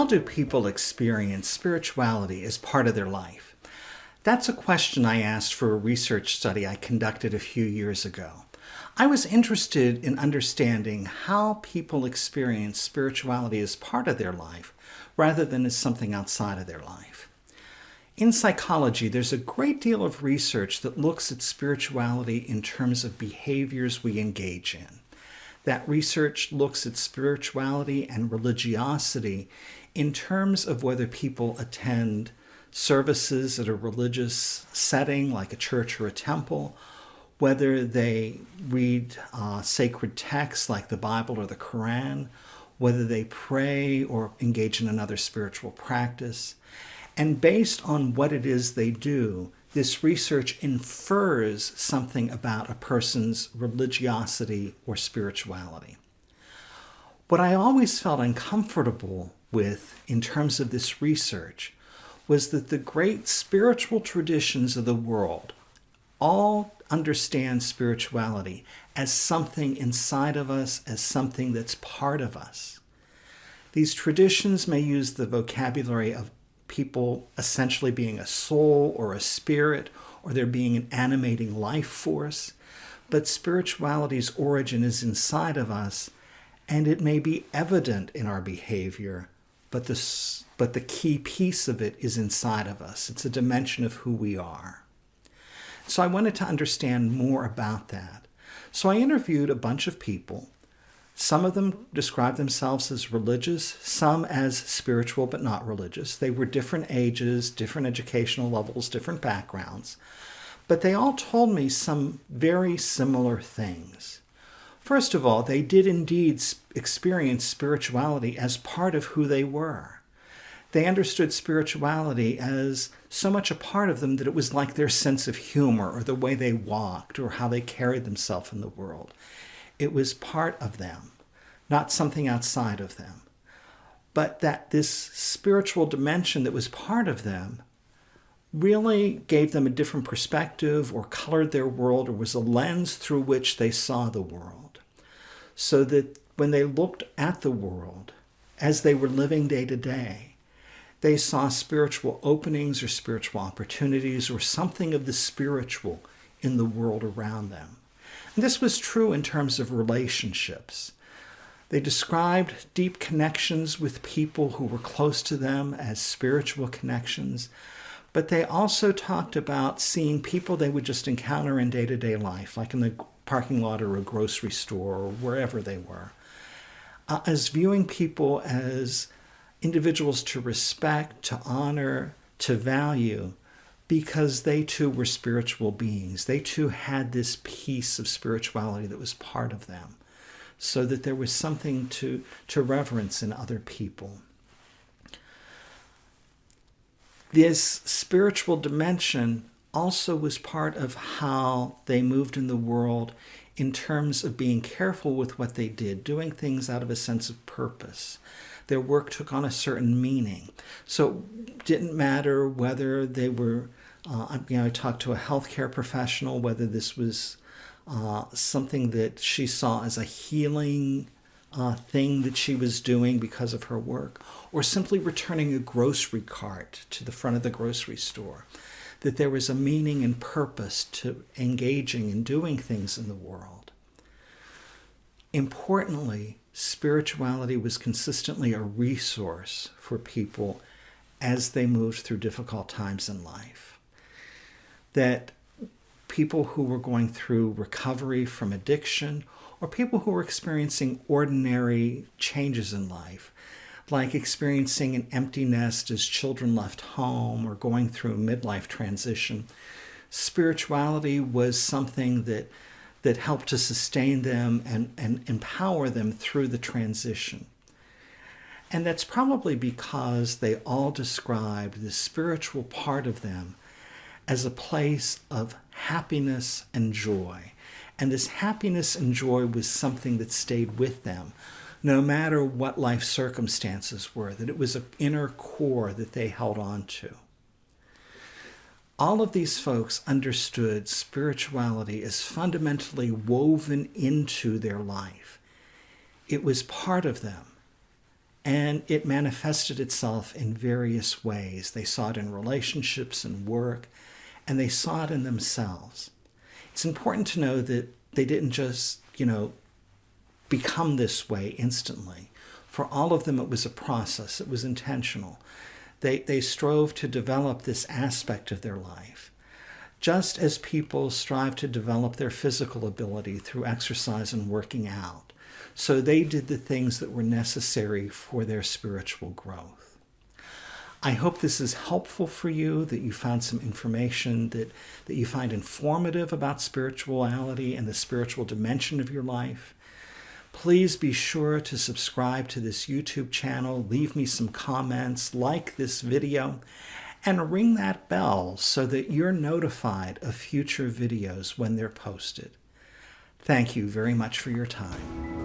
how do people experience spirituality as part of their life? That's a question I asked for a research study I conducted a few years ago. I was interested in understanding how people experience spirituality as part of their life rather than as something outside of their life. In psychology, there's a great deal of research that looks at spirituality in terms of behaviors we engage in. That research looks at spirituality and religiosity in terms of whether people attend services at a religious setting like a church or a temple, whether they read uh, sacred texts like the Bible or the Quran, whether they pray or engage in another spiritual practice. And based on what it is they do, this research infers something about a person's religiosity or spirituality. What I always felt uncomfortable with in terms of this research was that the great spiritual traditions of the world all understand spirituality as something inside of us, as something that's part of us. These traditions may use the vocabulary of people essentially being a soul or a spirit, or there being an animating life force. But spirituality's origin is inside of us, and it may be evident in our behavior, but the, but the key piece of it is inside of us. It's a dimension of who we are. So I wanted to understand more about that. So I interviewed a bunch of people some of them described themselves as religious, some as spiritual but not religious. They were different ages, different educational levels, different backgrounds. But they all told me some very similar things. First of all, they did indeed experience spirituality as part of who they were. They understood spirituality as so much a part of them that it was like their sense of humor or the way they walked or how they carried themselves in the world. It was part of them, not something outside of them. But that this spiritual dimension that was part of them really gave them a different perspective or colored their world or was a lens through which they saw the world. So that when they looked at the world as they were living day to day, they saw spiritual openings or spiritual opportunities or something of the spiritual in the world around them. And this was true in terms of relationships. They described deep connections with people who were close to them as spiritual connections, but they also talked about seeing people they would just encounter in day to day life, like in the parking lot or a grocery store or wherever they were, uh, as viewing people as individuals to respect, to honor, to value, because they too were spiritual beings. They too had this piece of spirituality that was part of them, so that there was something to, to reverence in other people. This spiritual dimension also was part of how they moved in the world in terms of being careful with what they did, doing things out of a sense of purpose. Their work took on a certain meaning. So it didn't matter whether they were uh, you know, I talked to a healthcare professional whether this was uh, something that she saw as a healing uh, thing that she was doing because of her work, or simply returning a grocery cart to the front of the grocery store. That there was a meaning and purpose to engaging and doing things in the world. Importantly, spirituality was consistently a resource for people as they moved through difficult times in life that people who were going through recovery from addiction or people who were experiencing ordinary changes in life, like experiencing an empty nest as children left home or going through a midlife transition. Spirituality was something that, that helped to sustain them and, and empower them through the transition. And that's probably because they all described the spiritual part of them as a place of happiness and joy. And this happiness and joy was something that stayed with them no matter what life circumstances were, that it was an inner core that they held on to. All of these folks understood spirituality as fundamentally woven into their life. It was part of them. and it manifested itself in various ways. They saw it in relationships and work, and they saw it in themselves. It's important to know that they didn't just, you know, become this way instantly. For all of them, it was a process, it was intentional. They, they strove to develop this aspect of their life. Just as people strive to develop their physical ability through exercise and working out, so they did the things that were necessary for their spiritual growth. I hope this is helpful for you, that you found some information that, that you find informative about spirituality and the spiritual dimension of your life. Please be sure to subscribe to this YouTube channel, leave me some comments, like this video, and ring that bell so that you're notified of future videos when they're posted. Thank you very much for your time.